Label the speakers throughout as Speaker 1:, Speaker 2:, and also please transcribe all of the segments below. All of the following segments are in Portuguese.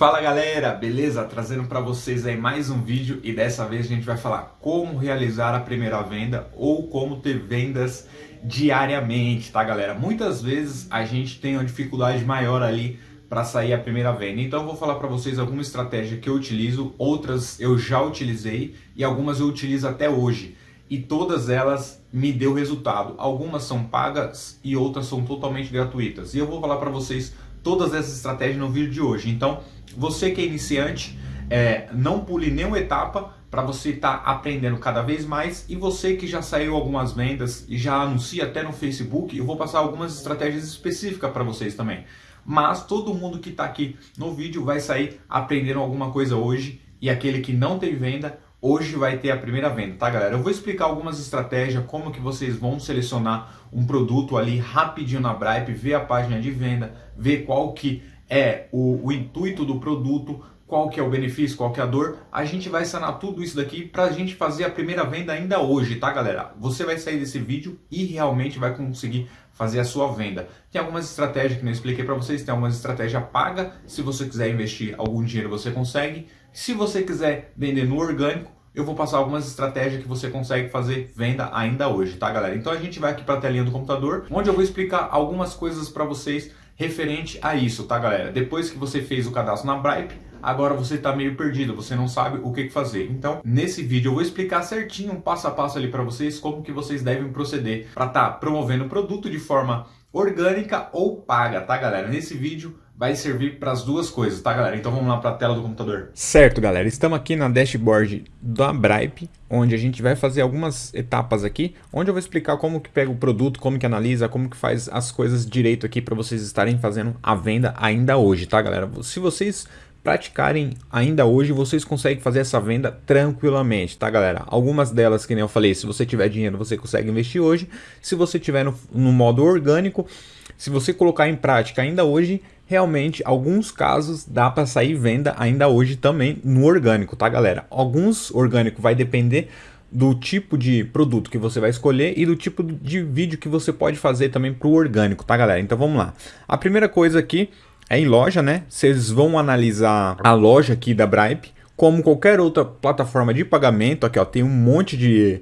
Speaker 1: Fala galera, beleza? Trazendo para vocês aí mais um vídeo e dessa vez a gente vai falar como realizar a primeira venda ou como ter vendas diariamente, tá galera? Muitas vezes a gente tem uma dificuldade maior ali para sair a primeira venda. Então eu vou falar para vocês alguma estratégia que eu utilizo, outras eu já utilizei e algumas eu utilizo até hoje. E todas elas me deu resultado. Algumas são pagas e outras são totalmente gratuitas. E eu vou falar para vocês todas essas estratégias no vídeo de hoje. Então, você que é iniciante, é, não pule nenhuma etapa para você estar tá aprendendo cada vez mais. E você que já saiu algumas vendas e já anuncia até no Facebook, eu vou passar algumas estratégias específicas para vocês também. Mas todo mundo que está aqui no vídeo vai sair aprendendo alguma coisa hoje e aquele que não tem venda Hoje vai ter a primeira venda, tá galera? Eu vou explicar algumas estratégias, como que vocês vão selecionar um produto ali rapidinho na Bripe, ver a página de venda, ver qual que é o, o intuito do produto, qual que é o benefício, qual que é a dor. A gente vai sanar tudo isso daqui para a gente fazer a primeira venda ainda hoje, tá galera? Você vai sair desse vídeo e realmente vai conseguir fazer a sua venda. Tem algumas estratégias que eu expliquei para vocês, tem algumas estratégias paga, se você quiser investir algum dinheiro você consegue. Se você quiser vender no orgânico, eu vou passar algumas estratégias que você consegue fazer venda ainda hoje, tá galera? Então a gente vai aqui para a telinha do computador, onde eu vou explicar algumas coisas para vocês referente a isso, tá galera? Depois que você fez o cadastro na Bripe, agora você está meio perdido, você não sabe o que fazer. Então, nesse vídeo eu vou explicar certinho, passo a passo ali para vocês, como que vocês devem proceder para estar tá promovendo o produto de forma orgânica ou paga, tá galera? Nesse vídeo vai servir para as duas coisas, tá galera? Então vamos lá para a tela do computador.
Speaker 2: Certo galera, estamos aqui na dashboard da Bripe, onde a gente vai fazer algumas etapas aqui, onde eu vou explicar como que pega o produto, como que analisa, como que faz as coisas direito aqui para vocês estarem fazendo a venda ainda hoje, tá galera? Se vocês praticarem ainda hoje, vocês conseguem fazer essa venda tranquilamente, tá galera? Algumas delas, que nem eu falei, se você tiver dinheiro, você consegue investir hoje. Se você tiver no, no modo orgânico, se você colocar em prática ainda hoje, realmente, alguns casos dá para sair venda ainda hoje também no orgânico, tá galera? Alguns orgânico vai depender do tipo de produto que você vai escolher e do tipo de vídeo que você pode fazer também para o orgânico, tá galera? Então vamos lá. A primeira coisa aqui é em loja, né? Vocês vão analisar a loja aqui da Bripe, como qualquer outra plataforma de pagamento. Aqui ó, tem um monte de,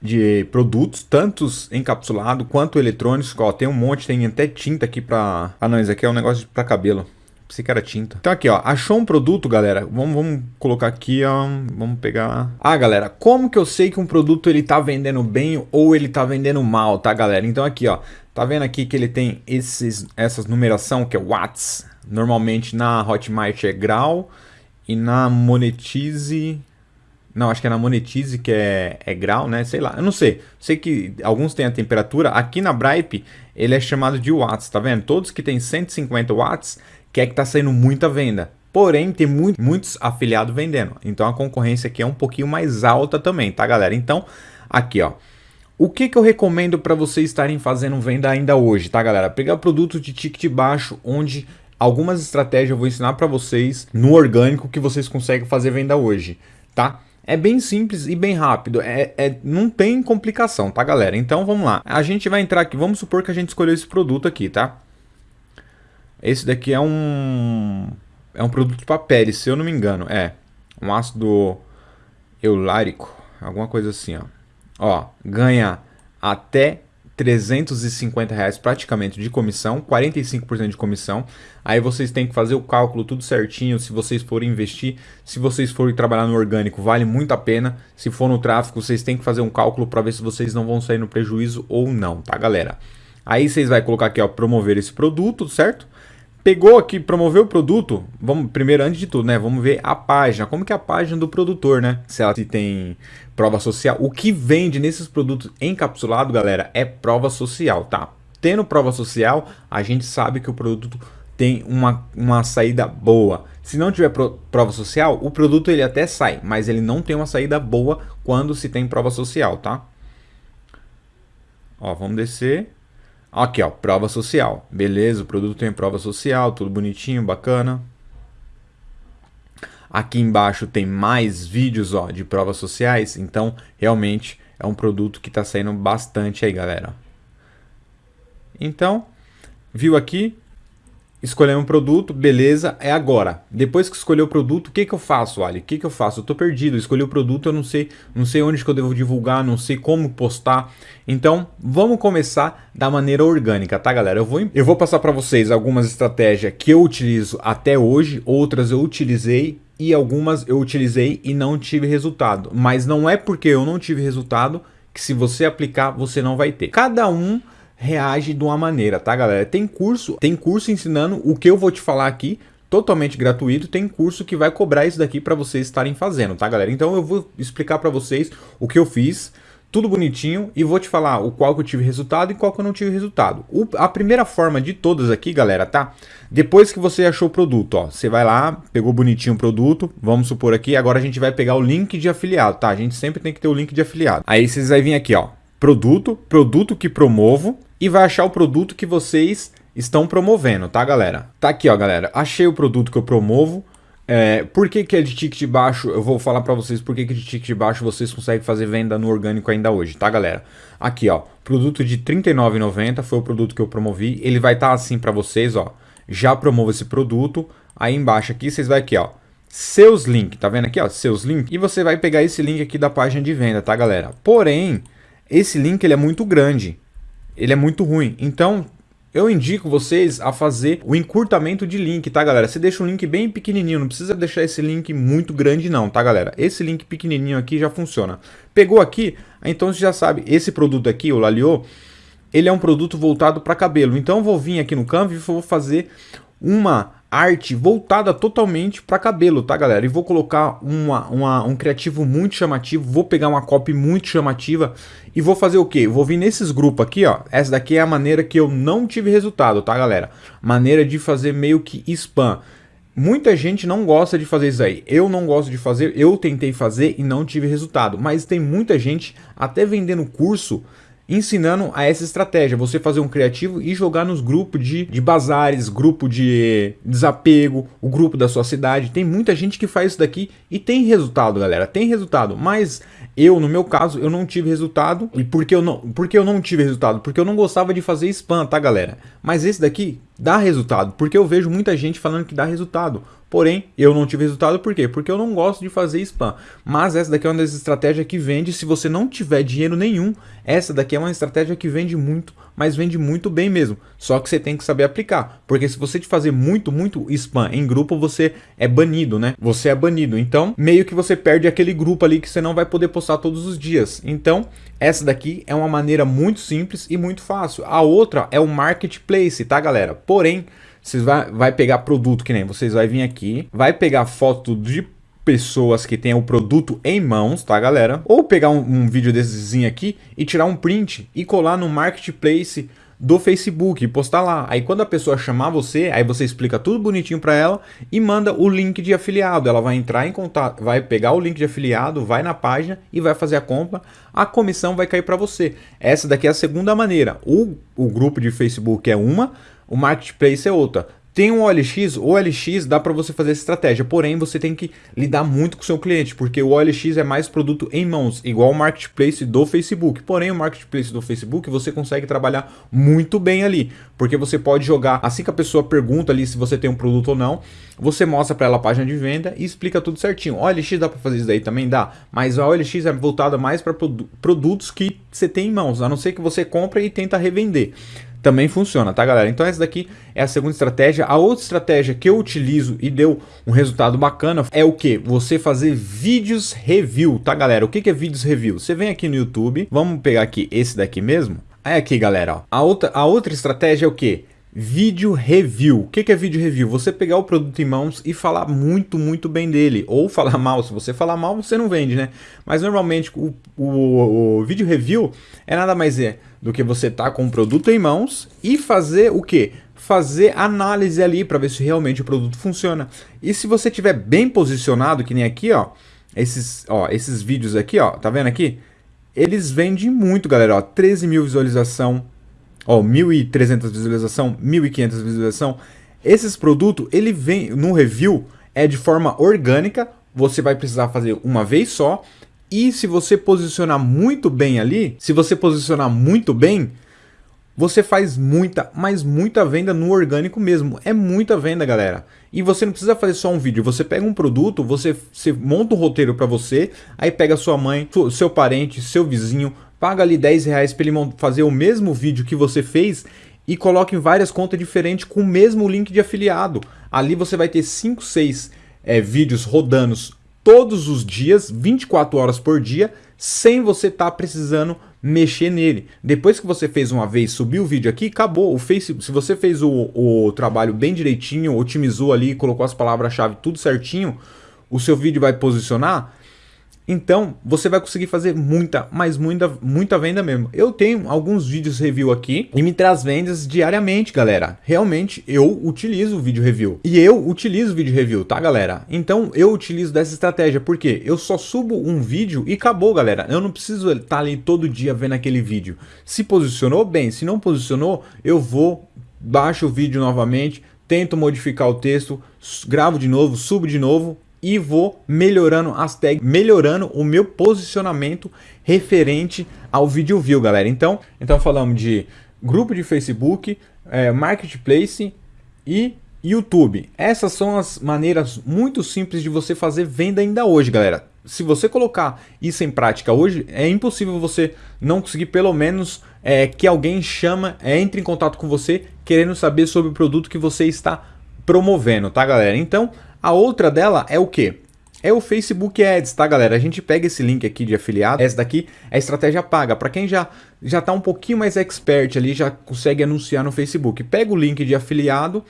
Speaker 2: de produtos, tantos encapsulados quanto eletrônicos. Ó, tem um monte, tem até tinta aqui para... Ah não, isso aqui é um negócio para cabelo. Pensei que era tinta. Então aqui, ó, achou um produto, galera? Vamos, vamos colocar aqui, ó, vamos pegar... Ah, galera, como que eu sei que um produto ele tá vendendo bem ou ele tá vendendo mal, tá, galera? Então aqui, ó, Tá vendo aqui que ele tem esses, essas numeração que é watts. Normalmente na Hotmart é grau e na Monetize... Não, acho que é na Monetize que é, é grau, né? Sei lá, eu não sei. Sei que alguns têm a temperatura. Aqui na Bripe ele é chamado de watts, tá vendo? Todos que tem 150 watts quer é que tá saindo muita venda. Porém, tem muito, muitos afiliados vendendo. Então a concorrência aqui é um pouquinho mais alta também, tá galera? Então, aqui ó. O que, que eu recomendo para vocês estarem fazendo venda ainda hoje, tá galera? Pegar produtos de ticket baixo, onde algumas estratégias eu vou ensinar para vocês no orgânico que vocês conseguem fazer venda hoje, tá? É bem simples e bem rápido, é, é, não tem complicação, tá galera? Então vamos lá, a gente vai entrar aqui, vamos supor que a gente escolheu esse produto aqui, tá? Esse daqui é um, é um produto para pele, se eu não me engano, é um ácido eulárico, alguma coisa assim, ó. Ó, ganha até 350 reais praticamente de comissão, 45% de comissão. Aí vocês têm que fazer o cálculo tudo certinho, se vocês forem investir, se vocês forem trabalhar no orgânico, vale muito a pena. Se for no tráfego, vocês têm que fazer um cálculo para ver se vocês não vão sair no prejuízo ou não, tá galera? Aí vocês vai colocar aqui, ó, promover esse produto, certo? Pegou aqui, promoveu o produto, vamos primeiro, antes de tudo, né, vamos ver a página, como que é a página do produtor, né? Se ela tem prova social, o que vende nesses produtos encapsulados, galera, é prova social, tá? Tendo prova social, a gente sabe que o produto tem uma, uma saída boa. Se não tiver pro, prova social, o produto ele até sai, mas ele não tem uma saída boa quando se tem prova social, tá? Ó, vamos descer. Aqui, ó, prova social. Beleza, o produto tem prova social, tudo bonitinho, bacana. Aqui embaixo tem mais vídeos ó, de provas sociais, então realmente é um produto que está saindo bastante aí, galera. Então, viu aqui? Escolhemos um produto, beleza, é agora. Depois que escolher o produto, o que, que eu faço, Ali? O que, que eu faço? Eu tô perdido, escolhi o produto, eu não sei, não sei onde que eu devo divulgar, não sei como postar. Então, vamos começar da maneira orgânica, tá, galera? Eu vou, eu vou passar para vocês algumas estratégias que eu utilizo até hoje, outras eu utilizei e algumas eu utilizei e não tive resultado. Mas não é porque eu não tive resultado que se você aplicar, você não vai ter. Cada um reage de uma maneira, tá, galera? Tem curso, tem curso ensinando o que eu vou te falar aqui, totalmente gratuito, tem curso que vai cobrar isso daqui para vocês estarem fazendo, tá, galera? Então eu vou explicar para vocês o que eu fiz, tudo bonitinho e vou te falar o qual que eu tive resultado e qual que eu não tive resultado. O, a primeira forma de todas aqui, galera, tá? Depois que você achou o produto, ó, você vai lá, pegou bonitinho o produto, vamos supor aqui, agora a gente vai pegar o link de afiliado, tá? A gente sempre tem que ter o link de afiliado. Aí vocês vai vir aqui, ó, produto, produto que promovo e vai achar o produto que vocês estão promovendo, tá, galera? Tá aqui, ó, galera, achei o produto que eu promovo, é, por que, que é de ticket baixo? Eu vou falar para vocês por que, que de ticket baixo vocês conseguem fazer venda no orgânico ainda hoje, tá galera? Aqui ó, produto de R$39,90 foi o produto que eu promovi, ele vai estar tá assim para vocês ó, já promovo esse produto, aí embaixo aqui vocês vai aqui ó, seus links, tá vendo aqui ó, seus links, e você vai pegar esse link aqui da página de venda, tá galera? Porém, esse link ele é muito grande, ele é muito ruim, então eu indico vocês a fazer o encurtamento de link, tá galera? Você deixa um link bem pequenininho, não precisa deixar esse link muito grande não, tá galera? Esse link pequenininho aqui já funciona. Pegou aqui, então você já sabe, esse produto aqui, o Lalio, ele é um produto voltado para cabelo. Então eu vou vir aqui no Canva e vou fazer uma arte voltada totalmente para cabelo, tá galera? E vou colocar uma, uma, um criativo muito chamativo, vou pegar uma copy muito chamativa e vou fazer o que? Vou vir nesses grupos aqui, ó. Essa daqui é a maneira que eu não tive resultado, tá galera? Maneira de fazer meio que spam. Muita gente não gosta de fazer isso aí. Eu não gosto de fazer, eu tentei fazer e não tive resultado. Mas tem muita gente até vendendo curso ensinando a essa estratégia, você fazer um criativo e jogar nos grupos de, de bazares, grupo de desapego, o grupo da sua cidade. Tem muita gente que faz isso daqui e tem resultado, galera, tem resultado, mas eu, no meu caso, eu não tive resultado. E por que eu não, por que eu não tive resultado? Porque eu não gostava de fazer spam, tá, galera? Mas esse daqui dá resultado, porque eu vejo muita gente falando que dá resultado. Porém, eu não tive resultado por quê? Porque eu não gosto de fazer spam. Mas essa daqui é uma das estratégias que vende se você não tiver dinheiro nenhum. Essa daqui é uma estratégia que vende muito, mas vende muito bem mesmo. Só que você tem que saber aplicar. Porque se você te fazer muito, muito spam em grupo, você é banido, né? Você é banido. Então, meio que você perde aquele grupo ali que você não vai poder postar todos os dias. Então, essa daqui é uma maneira muito simples e muito fácil. A outra é o marketplace, tá, galera? Porém, vocês vai, vai pegar produto que nem vocês vai vir aqui, vai pegar foto de pessoas que tenham o produto em mãos, tá galera? Ou pegar um, um vídeo dessezinho aqui e tirar um print e colar no marketplace do Facebook e postar lá. Aí quando a pessoa chamar você, aí você explica tudo bonitinho para ela e manda o link de afiliado. Ela vai entrar em contato, vai pegar o link de afiliado, vai na página e vai fazer a compra. A comissão vai cair para você. Essa daqui é a segunda maneira. O, o grupo de Facebook é uma, o marketplace é outra. Tem um OLX, o OLX dá para você fazer essa estratégia, porém você tem que lidar muito com o seu cliente, porque o OLX é mais produto em mãos, igual o marketplace do Facebook. Porém, o marketplace do Facebook você consegue trabalhar muito bem ali, porque você pode jogar, assim que a pessoa pergunta ali se você tem um produto ou não, você mostra para ela a página de venda e explica tudo certinho. O OLX dá para fazer isso daí também? Dá, mas a OLX é voltada mais para produtos que você tem em mãos, a não ser que você compra e tenta revender também funciona, tá galera? Então essa daqui é a segunda estratégia. A outra estratégia que eu utilizo e deu um resultado bacana é o que? Você fazer vídeos review, tá galera? O que, que é vídeos review? Você vem aqui no YouTube, vamos pegar aqui esse daqui mesmo. Aí aqui galera, ó. A, outra, a outra estratégia é o que? Vídeo review. O que é vídeo review? Você pegar o produto em mãos e falar muito, muito bem dele. Ou falar mal. Se você falar mal, você não vende, né? Mas normalmente o, o, o vídeo review é nada mais é do que você tá com o produto em mãos e fazer o que? Fazer análise ali para ver se realmente o produto funciona. E se você tiver bem posicionado, que nem aqui, ó, esses, ó, esses vídeos aqui, ó, tá vendo aqui? Eles vendem muito, galera, ó, 13 mil visualização, ó, 1.300 visualização, 1.500 visualização. Esses produtos, ele vem no review, é de forma orgânica, você vai precisar fazer uma vez só, e se você posicionar muito bem ali, se você posicionar muito bem, você faz muita, mas muita venda no orgânico mesmo. É muita venda, galera. E você não precisa fazer só um vídeo. Você pega um produto, você, você monta um roteiro para você, aí pega sua mãe, seu parente, seu vizinho, paga ali 10 reais para ele fazer o mesmo vídeo que você fez e coloca em várias contas diferentes com o mesmo link de afiliado. Ali você vai ter 5, 6 é, vídeos rodando todos os dias, 24 horas por dia, sem você estar tá precisando mexer nele. Depois que você fez uma vez, subiu o vídeo aqui, acabou. O Facebook, se você fez o, o trabalho bem direitinho, otimizou ali, colocou as palavras-chave tudo certinho, o seu vídeo vai posicionar então, você vai conseguir fazer muita, mas muita, muita venda mesmo. Eu tenho alguns vídeos review aqui e me traz vendas diariamente, galera. Realmente, eu utilizo o vídeo review. E eu utilizo o vídeo review, tá, galera? Então, eu utilizo dessa estratégia, porque eu só subo um vídeo e acabou, galera. Eu não preciso estar ali todo dia vendo aquele vídeo. Se posicionou, bem. Se não posicionou, eu vou, baixo o vídeo novamente, tento modificar o texto, gravo de novo, subo de novo, e vou melhorando as tags, melhorando o meu posicionamento referente ao vídeo view, galera. Então, então falamos de grupo de Facebook, é, Marketplace e YouTube. Essas são as maneiras muito simples de você fazer venda ainda hoje, galera. Se você colocar isso em prática hoje, é impossível você não conseguir pelo menos é, que alguém chama, é, entre em contato com você querendo saber sobre o produto que você está promovendo, tá galera? Então, a outra dela é o que? É o Facebook Ads, tá galera? A gente pega esse link aqui de afiliado, essa daqui é a estratégia paga. Para quem já já tá um pouquinho mais expert ali, já consegue anunciar no Facebook. Pega o link de afiliado,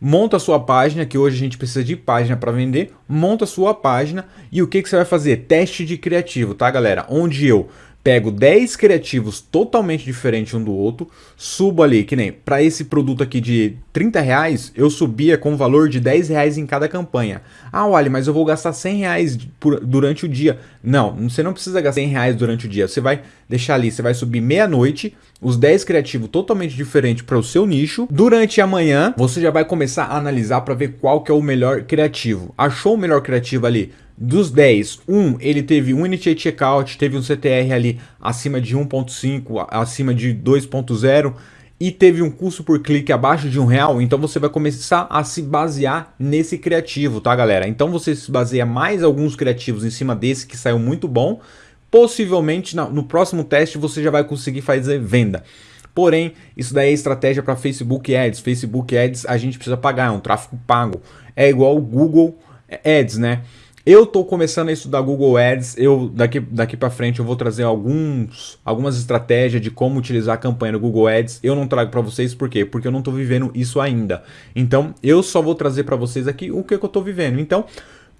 Speaker 2: monta a sua página, que hoje a gente precisa de página para vender, monta a sua página e o que, que você vai fazer? Teste de criativo, tá galera? Onde eu pego 10 criativos totalmente diferentes um do outro, subo ali, que nem para esse produto aqui de 30 reais, eu subia com o valor de 10 reais em cada campanha. Ah, olha, mas eu vou gastar 100 reais por, durante o dia. Não, você não precisa gastar 100 reais durante o dia. Você vai deixar ali, você vai subir meia-noite, os 10 criativos totalmente diferentes para o seu nicho. Durante a manhã, você já vai começar a analisar para ver qual que é o melhor criativo. Achou o melhor criativo ali? Dos 10, um ele teve um Initiate Checkout, teve um CTR ali acima de 1.5, acima de 2.0 e teve um custo por clique abaixo de um real, então você vai começar a se basear nesse criativo, tá galera? Então você se baseia mais alguns criativos em cima desse que saiu muito bom, possivelmente no próximo teste você já vai conseguir fazer venda. Porém, isso daí é estratégia para Facebook Ads. Facebook Ads a gente precisa pagar, é um tráfego pago. É igual o Google Ads, né? Eu estou começando a estudar Google Ads, eu daqui, daqui para frente eu vou trazer alguns, algumas estratégias de como utilizar a campanha no Google Ads. Eu não trago para vocês por quê? Porque eu não estou vivendo isso ainda. Então eu só vou trazer para vocês aqui o que, que eu estou vivendo. Então,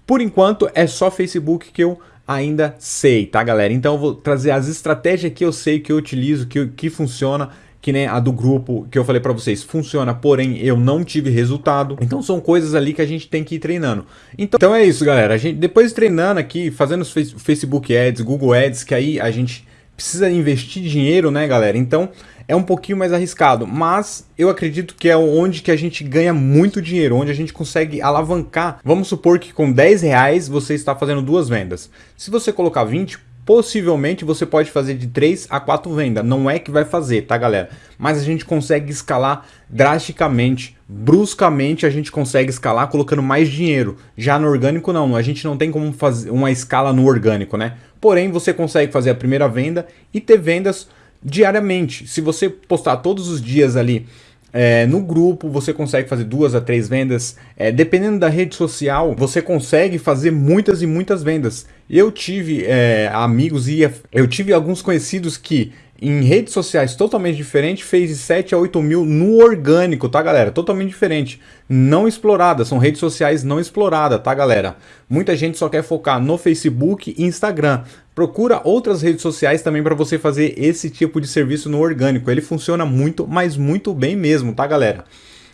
Speaker 2: por enquanto é só Facebook que eu ainda sei, tá galera? Então eu vou trazer as estratégias que eu sei, que eu utilizo, que, que funciona que nem a do grupo que eu falei para vocês, funciona, porém eu não tive resultado. Então são coisas ali que a gente tem que ir treinando. Então, então é isso, galera. A gente depois treinando aqui, fazendo Facebook Ads, Google Ads, que aí a gente precisa investir dinheiro, né, galera? Então é um pouquinho mais arriscado, mas eu acredito que é onde que a gente ganha muito dinheiro, onde a gente consegue alavancar. Vamos supor que com 10 reais você está fazendo duas vendas. Se você colocar 20, possivelmente você pode fazer de 3 a 4 vendas. Não é que vai fazer, tá galera? Mas a gente consegue escalar drasticamente, bruscamente a gente consegue escalar colocando mais dinheiro. Já no orgânico não, a gente não tem como fazer uma escala no orgânico, né? Porém você consegue fazer a primeira venda e ter vendas diariamente. Se você postar todos os dias ali é, no grupo você consegue fazer duas a três vendas. É, dependendo da rede social, você consegue fazer muitas e muitas vendas. Eu tive é, amigos e eu tive alguns conhecidos que em redes sociais totalmente diferentes, fez de 7 a 8 mil no orgânico, tá galera? Totalmente diferente. Não explorada, são redes sociais não exploradas, tá galera? Muita gente só quer focar no Facebook e Instagram. Procura outras redes sociais também para você fazer esse tipo de serviço no orgânico. Ele funciona muito, mas muito bem mesmo, tá galera?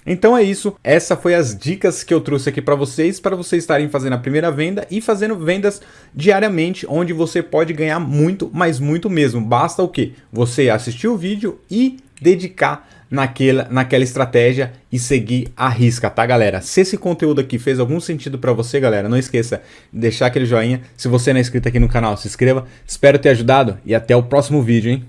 Speaker 2: Então é isso, essa foi as dicas que eu trouxe aqui para vocês, para vocês estarem fazendo a primeira venda e fazendo vendas diariamente, onde você pode ganhar muito, mas muito mesmo. Basta o que? Você assistir o vídeo e dedicar naquela, naquela estratégia e seguir a risca, tá galera? Se esse conteúdo aqui fez algum sentido para você, galera, não esqueça de deixar aquele joinha. Se você não é inscrito aqui no canal, se inscreva. Espero ter ajudado e até o próximo vídeo, hein?